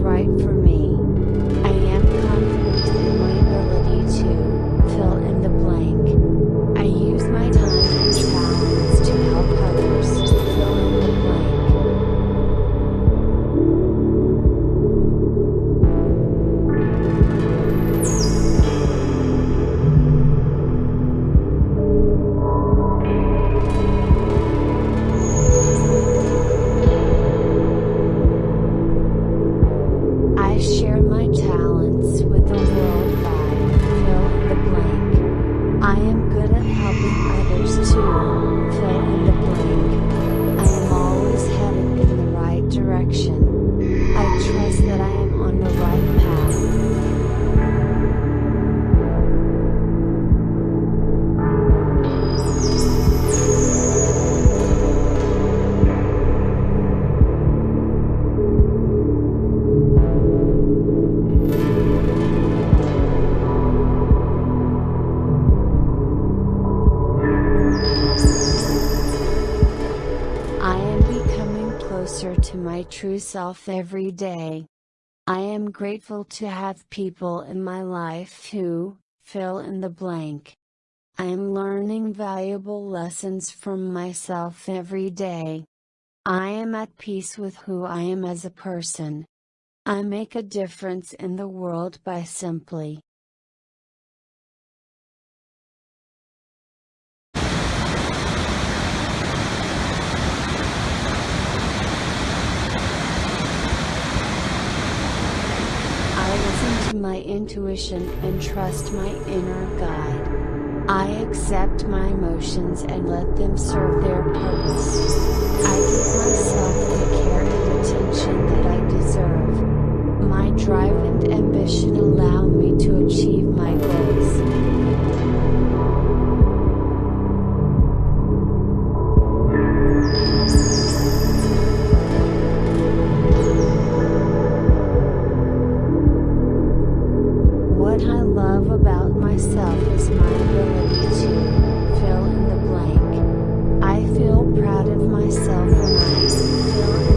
right for me. I trust that I to my true self every day. I am grateful to have people in my life who, fill in the blank. I am learning valuable lessons from myself every day. I am at peace with who I am as a person. I make a difference in the world by simply my intuition and trust my inner guide. I accept my emotions and let them serve their purpose. I give myself the care and attention that I deserve. My drive and ambition allow me to achieve my goals. proud of myself when I feel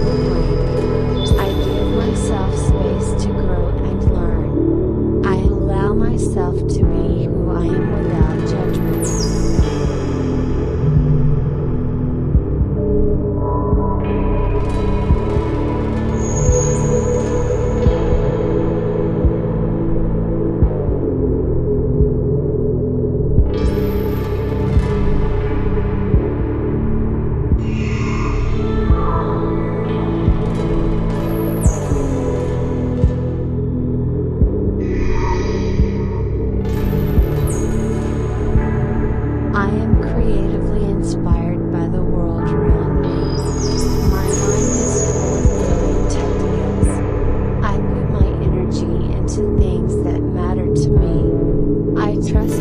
trust